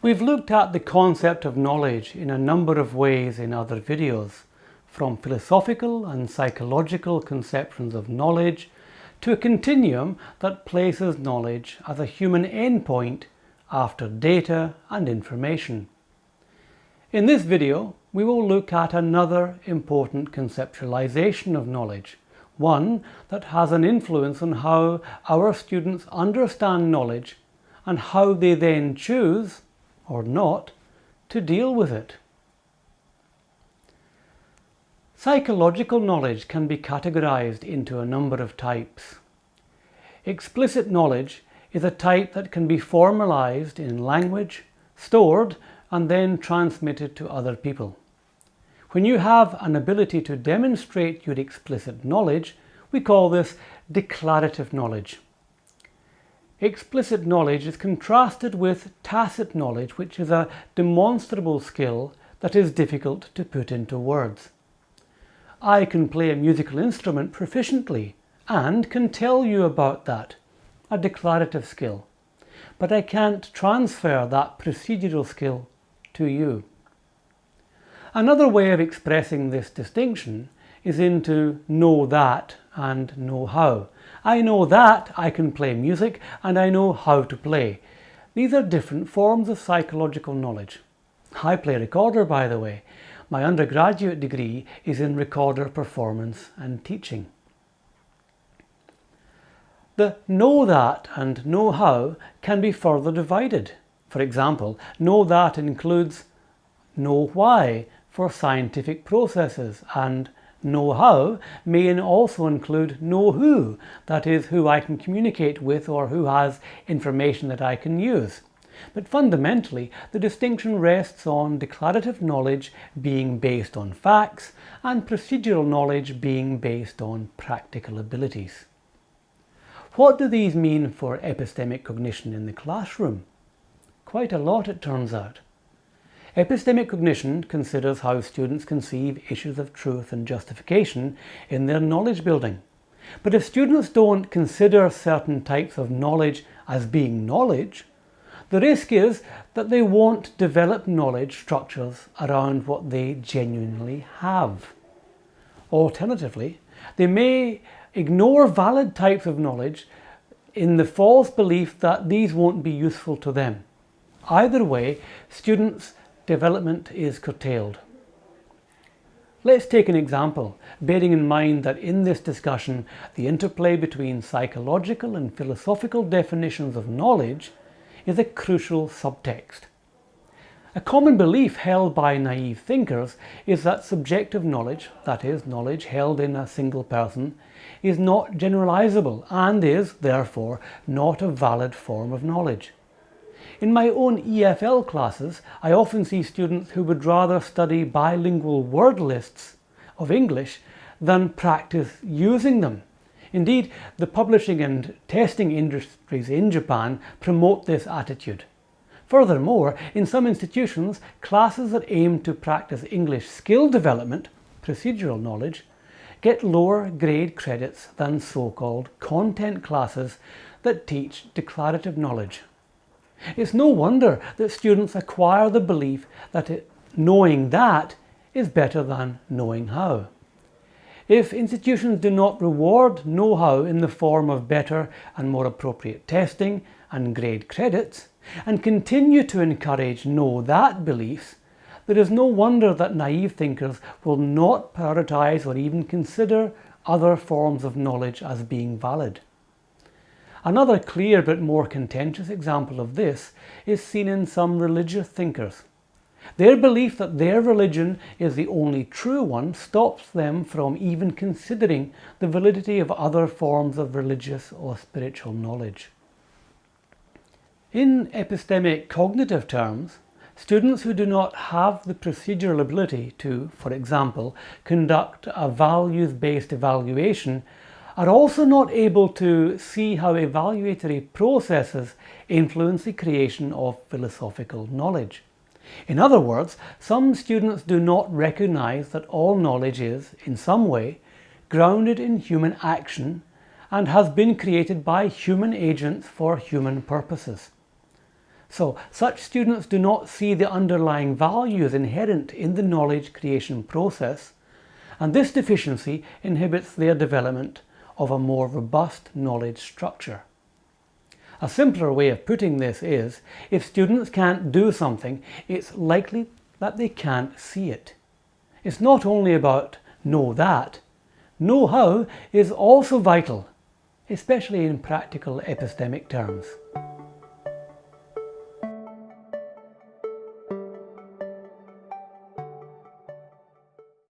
We've looked at the concept of knowledge in a number of ways in other videos, from philosophical and psychological conceptions of knowledge to a continuum that places knowledge as a human endpoint after data and information. In this video, we will look at another important conceptualization of knowledge, one that has an influence on how our students understand knowledge and how they then choose or not to deal with it. Psychological knowledge can be categorized into a number of types. Explicit knowledge is a type that can be formalized in language, stored and then transmitted to other people. When you have an ability to demonstrate your explicit knowledge, we call this declarative knowledge. Explicit knowledge is contrasted with tacit knowledge, which is a demonstrable skill that is difficult to put into words. I can play a musical instrument proficiently and can tell you about that, a declarative skill. But I can't transfer that procedural skill to you. Another way of expressing this distinction is into know that and know how. I know that I can play music and I know how to play. These are different forms of psychological knowledge. I play recorder by the way. My undergraduate degree is in recorder performance and teaching. The know that and know how can be further divided. For example, know that includes know why for scientific processes and know-how may also include know who, that is who I can communicate with or who has information that I can use. But fundamentally, the distinction rests on declarative knowledge being based on facts and procedural knowledge being based on practical abilities. What do these mean for epistemic cognition in the classroom? Quite a lot it turns out. Epistemic cognition considers how students conceive issues of truth and justification in their knowledge building. But if students don't consider certain types of knowledge as being knowledge, the risk is that they won't develop knowledge structures around what they genuinely have. Alternatively, they may ignore valid types of knowledge in the false belief that these won't be useful to them. Either way, students development is curtailed. Let's take an example, bearing in mind that in this discussion the interplay between psychological and philosophical definitions of knowledge is a crucial subtext. A common belief held by naive thinkers is that subjective knowledge, that is, knowledge held in a single person, is not generalizable and is, therefore, not a valid form of knowledge. In my own EFL classes, I often see students who would rather study bilingual word lists of English than practice using them. Indeed, the publishing and testing industries in Japan promote this attitude. Furthermore, in some institutions, classes that aim to practice English skill development, procedural knowledge, get lower grade credits than so-called content classes that teach declarative knowledge. It's no wonder that students acquire the belief that it, knowing that is better than knowing how. If institutions do not reward know-how in the form of better and more appropriate testing and grade credits, and continue to encourage know-that beliefs, there is no wonder that naive thinkers will not prioritize or even consider other forms of knowledge as being valid. Another clear but more contentious example of this is seen in some religious thinkers. Their belief that their religion is the only true one stops them from even considering the validity of other forms of religious or spiritual knowledge. In epistemic cognitive terms, students who do not have the procedural ability to, for example, conduct a values-based evaluation are also not able to see how evaluatory processes influence the creation of philosophical knowledge. In other words, some students do not recognize that all knowledge is, in some way, grounded in human action and has been created by human agents for human purposes. So such students do not see the underlying values inherent in the knowledge creation process and this deficiency inhibits their development of a more robust knowledge structure. A simpler way of putting this is, if students can't do something, it's likely that they can't see it. It's not only about know that, know how is also vital, especially in practical epistemic terms.